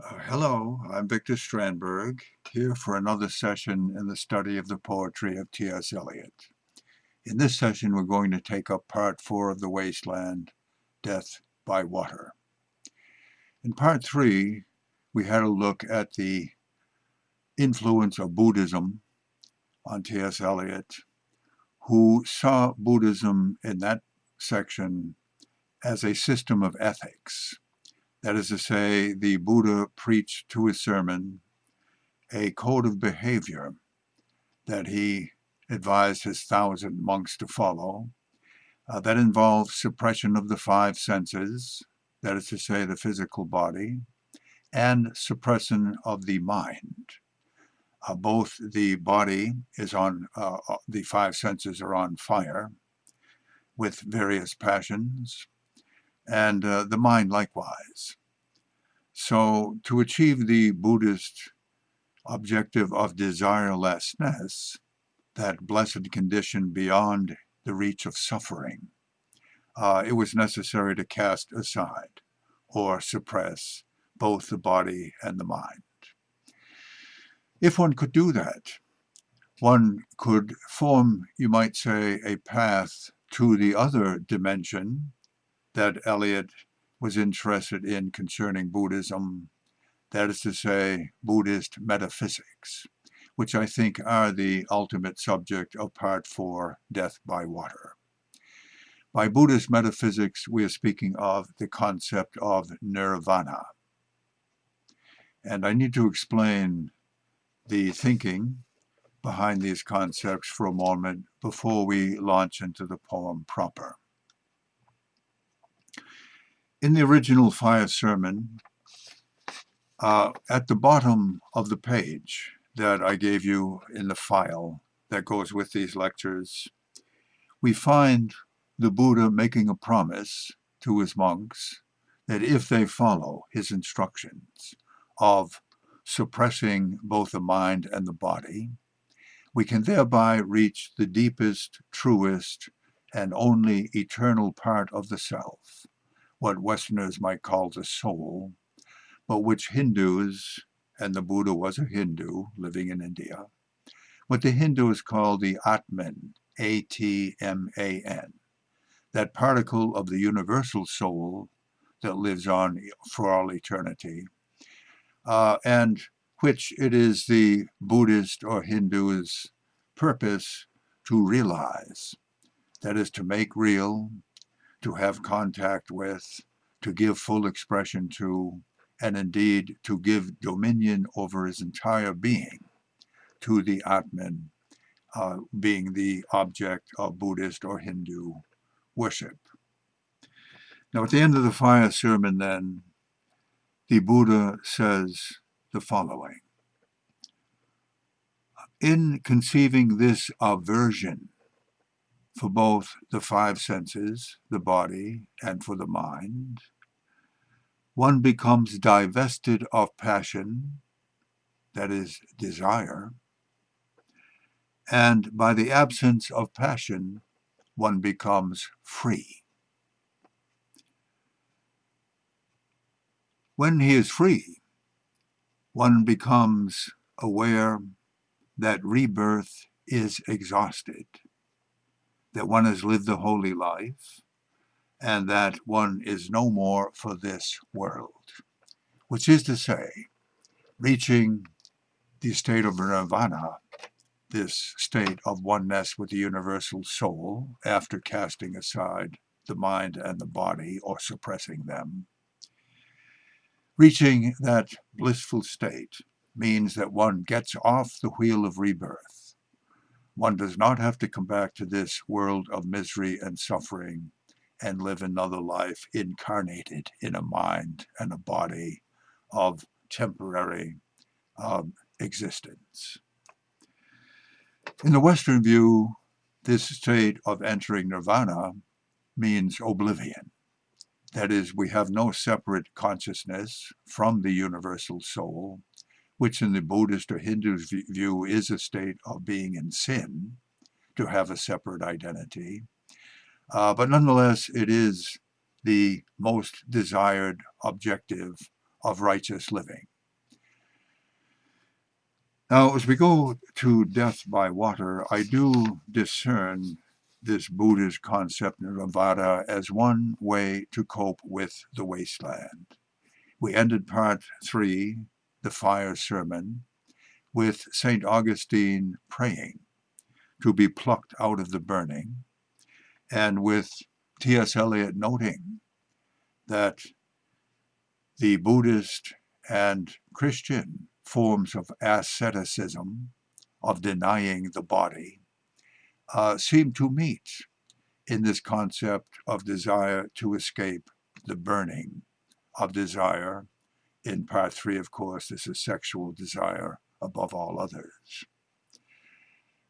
Uh, hello, I'm Victor Strandberg, here for another session in the study of the poetry of T.S. Eliot. In this session, we're going to take up part four of The Wasteland, Death by Water. In part three, we had a look at the influence of Buddhism on T.S. Eliot, who saw Buddhism in that section as a system of ethics that is to say, the Buddha preached to his sermon a code of behavior that he advised his thousand monks to follow. Uh, that involves suppression of the five senses, that is to say, the physical body, and suppression of the mind. Uh, both the body is on, uh, uh the five senses are on fire with various passions, and uh, the mind likewise. So to achieve the Buddhist objective of desirelessness, that blessed condition beyond the reach of suffering, uh, it was necessary to cast aside or suppress both the body and the mind. If one could do that, one could form, you might say, a path to the other dimension that Eliot was interested in concerning Buddhism, that is to say, Buddhist metaphysics, which I think are the ultimate subject of Part 4, Death by Water. By Buddhist metaphysics, we are speaking of the concept of nirvana. And I need to explain the thinking behind these concepts for a moment before we launch into the poem proper. In the original fire sermon, uh, at the bottom of the page that I gave you in the file that goes with these lectures, we find the Buddha making a promise to his monks that if they follow his instructions of suppressing both the mind and the body, we can thereby reach the deepest, truest, and only eternal part of the self, what Westerners might call the soul, but which Hindus, and the Buddha was a Hindu living in India, what the Hindus call the Atman, A-T-M-A-N, that particle of the universal soul that lives on for all eternity, uh, and which it is the Buddhist or Hindu's purpose to realize, that is to make real, to have contact with, to give full expression to, and indeed to give dominion over his entire being to the Atman, uh, being the object of Buddhist or Hindu worship. Now at the end of the fire sermon then, the Buddha says the following. In conceiving this aversion for both the five senses, the body, and for the mind. One becomes divested of passion, that is, desire, and by the absence of passion, one becomes free. When he is free, one becomes aware that rebirth is exhausted that one has lived the holy life and that one is no more for this world, which is to say, reaching the state of nirvana, this state of oneness with the universal soul after casting aside the mind and the body or suppressing them. Reaching that blissful state means that one gets off the wheel of rebirth one does not have to come back to this world of misery and suffering and live another life incarnated in a mind and a body of temporary um, existence. In the Western view, this state of entering nirvana means oblivion. That is, we have no separate consciousness from the universal soul, which in the Buddhist or Hindu view is a state of being in sin, to have a separate identity. Uh, but nonetheless, it is the most desired objective of righteous living. Now, as we go to death by water, I do discern this Buddhist concept of nirvana as one way to cope with the wasteland. We ended part three, the fire sermon, with St. Augustine praying to be plucked out of the burning, and with T.S. Eliot noting that the Buddhist and Christian forms of asceticism, of denying the body, uh, seem to meet in this concept of desire to escape the burning of desire. In part three, of course, this is sexual desire above all others.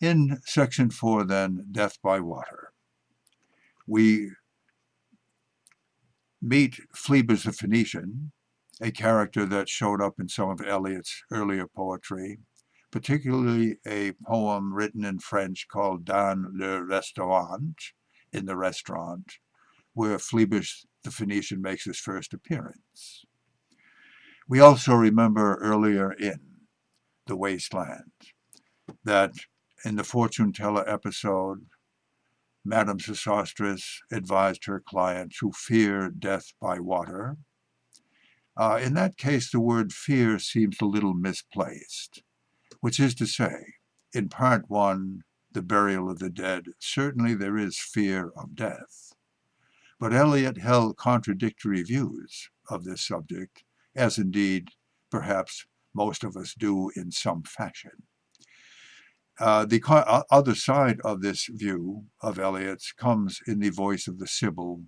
In section four, then, death by water, we meet Phlebas the Phoenician, a character that showed up in some of Eliot's earlier poetry, particularly a poem written in French called Dans le Restaurant, in the restaurant, where Phlebas the Phoenician makes his first appearance. We also remember earlier in The Wasteland that in the fortune teller episode, Madame Sosostris advised her client to fear death by water. Uh, in that case, the word fear seems a little misplaced, which is to say, in part one, the burial of the dead, certainly there is fear of death. But Eliot held contradictory views of this subject, as indeed perhaps most of us do in some fashion. Uh, the other side of this view of Eliot's comes in the voice of the Sibyl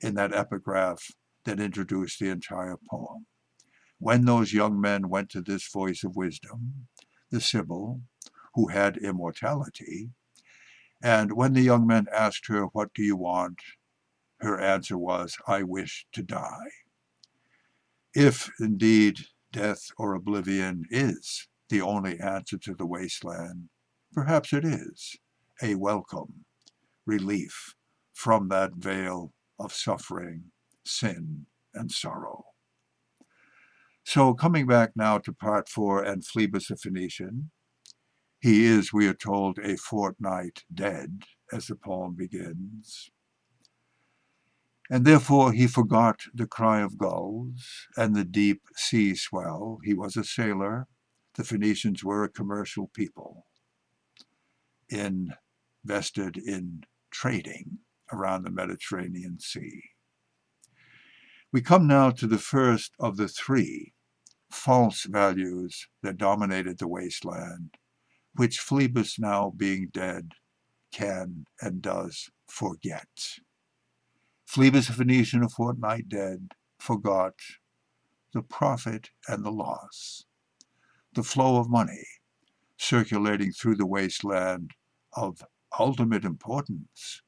in that epigraph that introduced the entire poem. When those young men went to this voice of wisdom, the Sibyl, who had immortality, and when the young men asked her, What do you want? her answer was, I wish to die. If indeed death or oblivion is the only answer to the wasteland, Perhaps it is a welcome relief from that vale of suffering, sin, and sorrow. So coming back now to part four and Phlebas the Phoenician, he is, we are told, a fortnight dead, as the poem begins. And therefore he forgot the cry of gulls and the deep sea swell. He was a sailor. The Phoenicians were a commercial people invested in trading around the Mediterranean Sea. We come now to the first of the three false values that dominated the wasteland, which Phlebas now being dead can and does forget. Phlebas a Phoenician a fortnight dead forgot the profit and the loss, the flow of money circulating through the wasteland of ultimate importance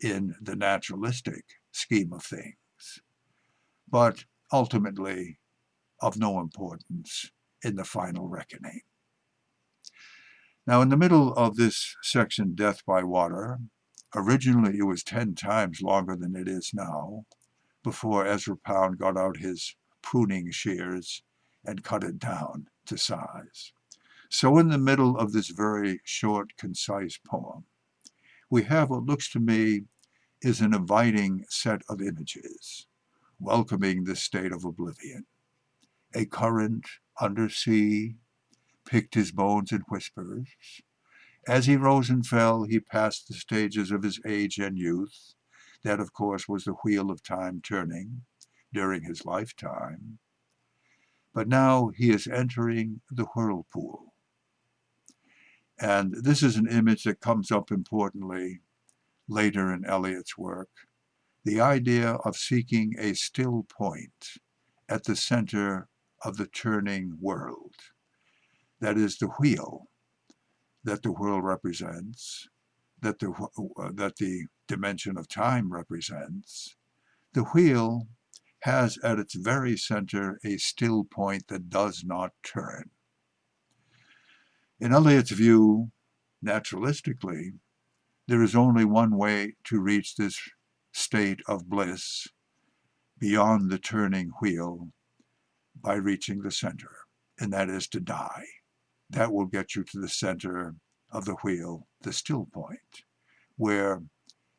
in the naturalistic scheme of things, but ultimately of no importance in the final reckoning. Now, in the middle of this section, Death by Water, originally it was 10 times longer than it is now, before Ezra Pound got out his pruning shears and cut it down to size. So in the middle of this very short, concise poem, we have what looks to me is an inviting set of images, welcoming the state of oblivion. A current undersea picked his bones in whispers. As he rose and fell, he passed the stages of his age and youth. That, of course, was the wheel of time turning during his lifetime. But now he is entering the whirlpool and this is an image that comes up importantly later in Eliot's work. The idea of seeking a still point at the center of the turning world. That is the wheel that the world represents, that the, uh, that the dimension of time represents. The wheel has at its very center a still point that does not turn. In Eliot's view, naturalistically, there is only one way to reach this state of bliss beyond the turning wheel, by reaching the center, and that is to die. That will get you to the center of the wheel, the still point, where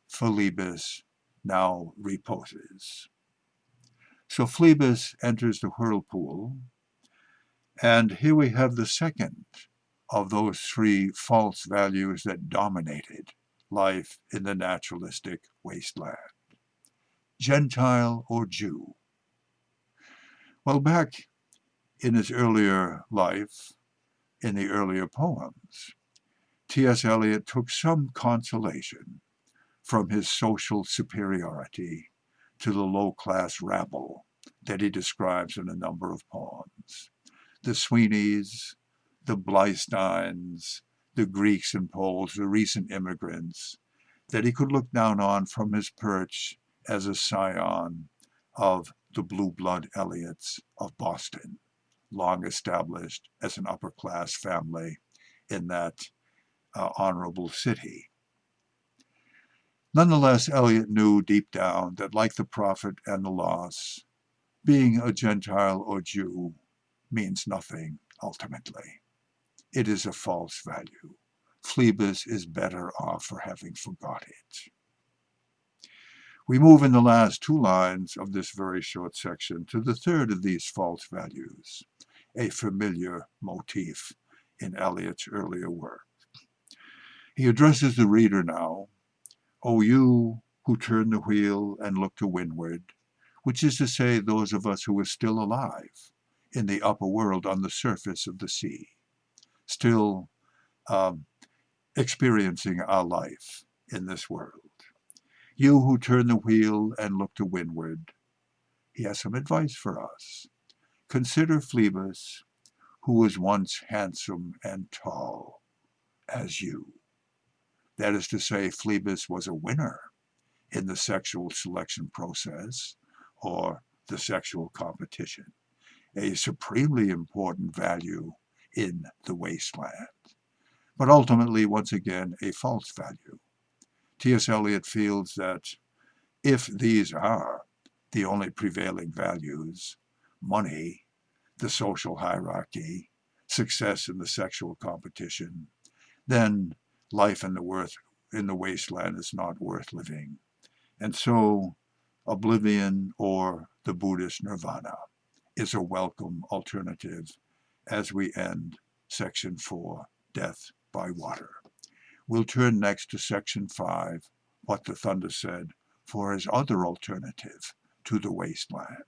Phlebas now reposes. So Phlebas enters the whirlpool, and here we have the second of those three false values that dominated life in the naturalistic wasteland. Gentile or Jew. Well, back in his earlier life, in the earlier poems, T.S. Eliot took some consolation from his social superiority to the low-class rabble that he describes in a number of poems. The Sweeneys, the Bleisteins, the Greeks and Poles, the recent immigrants, that he could look down on from his perch as a scion of the blue blood Eliots of Boston, long established as an upper-class family in that uh, honorable city. Nonetheless, Eliot knew deep down that like the profit and the loss, being a Gentile or Jew means nothing ultimately. It is a false value. Phlebas is better off for having forgot it. We move in the last two lines of this very short section to the third of these false values, a familiar motif in Eliot's earlier work. He addresses the reader now, O you who turn the wheel and look to windward, which is to say those of us who are still alive in the upper world on the surface of the sea, still um, experiencing our life in this world. You who turn the wheel and look to windward, he has some advice for us. Consider Phlebas, who was once handsome and tall as you. That is to say, Phlebas was a winner in the sexual selection process or the sexual competition, a supremely important value in the wasteland. But ultimately, once again, a false value. T.S. Eliot feels that if these are the only prevailing values, money, the social hierarchy, success in the sexual competition, then life in the worth in the wasteland is not worth living. And so oblivion or the Buddhist nirvana is a welcome alternative as we end section 4, Death by Water. We'll turn next to section 5, What the Thunder Said, for his other alternative to the wasteland.